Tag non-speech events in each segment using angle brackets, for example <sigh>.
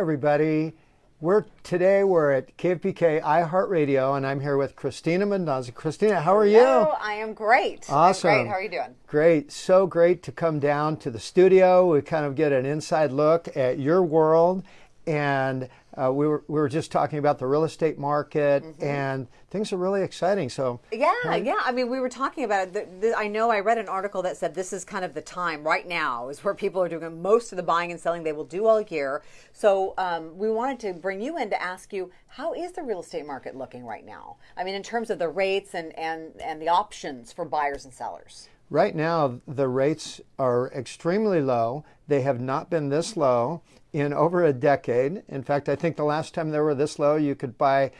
everybody. We're today we're at KFBK iHeartRadio, and I'm here with Christina Mendoza. Christina, how are Hello, you? I am great. I'm Awesome. great. How are you doing? Great, so great to come down to the studio. We kind of get an inside look at your world, and uh, we were we were just talking about the real estate market, Mm-hmm. and things are really exciting. So Yeah, yeah. I mean, we were talking about it. The, the, I know I read an article that said this is kind of the time right now is where people are doing most of the buying and selling they will do all year. So um, we wanted to bring you in to ask you how is the real estate market looking right now? I mean, in terms of the rates and and and the options for buyers and sellers. Right now, the rates are extremely low. They have not been this low in over a decade. In fact, I think the last time they were this low, you could buy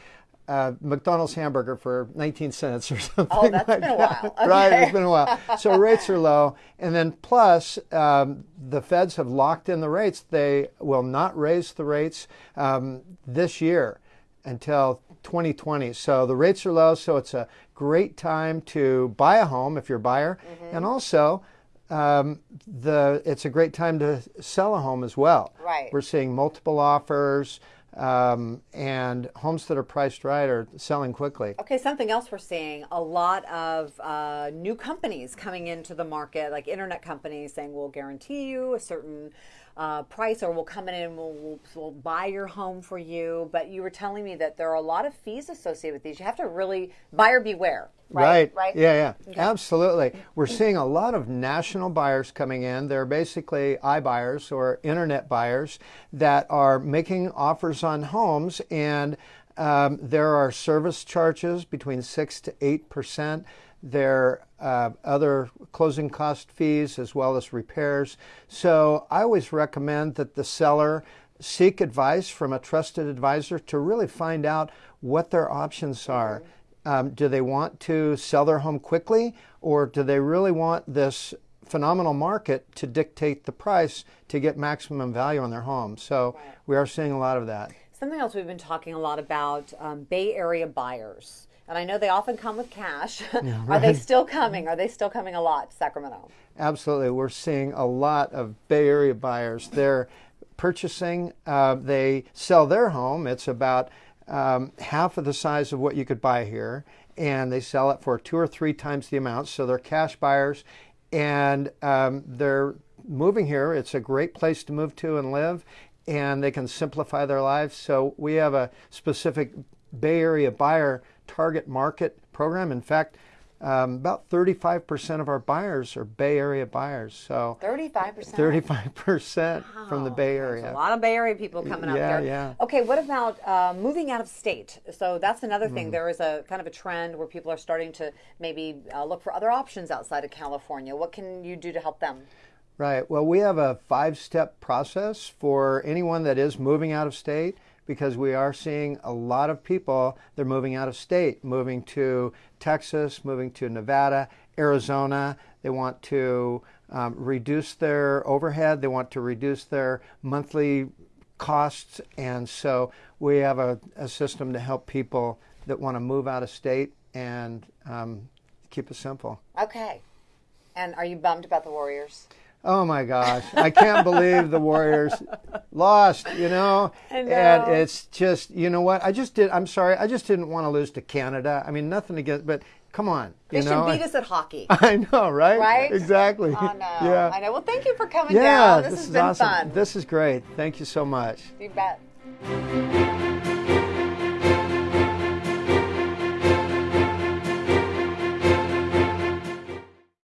a McDonald's hamburger for 19 cents or <laughs> something. Oh, that's like been a while. Right, it's been a while. So rates are low. And then plus, um, the feds have locked in the rates. They will not raise the rates um, this year until 2020. So the rates are low, so it's a great time to buy a home if you're a buyer, Mm-hmm. and also um, the it's a great time to sell a home as well. Right. We're seeing multiple offers. Um, and homes that are priced right are selling quickly. Okay, something else we're seeing a lot of uh, new companies coming into the market, like internet companies saying we'll guarantee you a certain uh, price or we'll come in and we'll, we'll, we'll buy your home for you. But you were telling me that there are a lot of fees associated with these. You have to really buyer beware. Right. Right. Yeah, yeah. Absolutely. We're seeing a lot of national buyers coming in. They're basically iBuyers or internet buyers that are making offers on homes, and um, there are service charges between 6 to 8%. There are uh, other closing cost fees as well as repairs. So I always recommend that the seller seek advice from a trusted advisor to really find out what their options are. Um, do they want to sell their home quickly, or do they really want this phenomenal market to dictate the price to get maximum value on their home? So we are seeing a lot of that. Something else we've been talking a lot about um, Bay Area buyers. And I know they often come with cash. <laughs> Are they still coming? Are they still coming a lot to Sacramento? Absolutely, we're seeing a lot of Bay Area buyers. They're purchasing. Uh, they sell their home. It's about um, half of the size of what you could buy here, and they sell it for two or three times the amount. So they're cash buyers, and um, they're moving here. It's a great place to move to and live, and they can simplify their lives. So we have a specific Bay Area buyer target market program. In fact, um, about 35% of our buyers are Bay Area buyers. So 35%. 35% from the Bay Area. A lot of Bay Area people coming up Yeah, here. yeah. Okay, what about uh, moving out of state? So that's another thing. There is a kind of a trend where people are starting to maybe uh, look for other options outside of California. What can you do to help them? Right. Well, we have a five step process for anyone that is moving out of state because we are seeing a lot of people, they're moving out of state, moving to Texas, moving to Nevada, Arizona. They want to um, reduce their overhead, they want to reduce their monthly costs. And so we have a, a system to help people that want to move out of state and um, keep it simple. Okay. And are you bummed about the Warriors? Oh my gosh, I can't believe the Warriors lost, you know? Know. And it's just, you know what? I just did I'm sorry. I just didn't want to lose to Canada. I mean, nothing against but come on, They you know? should beat us at hockey. <laughs> I know, right? Right? Exactly. Oh, no. <laughs> Yeah. I know. Well, thank you for coming Yeah, down. This, this has is been awesome. fun. This is great. Thank you so much. you bet.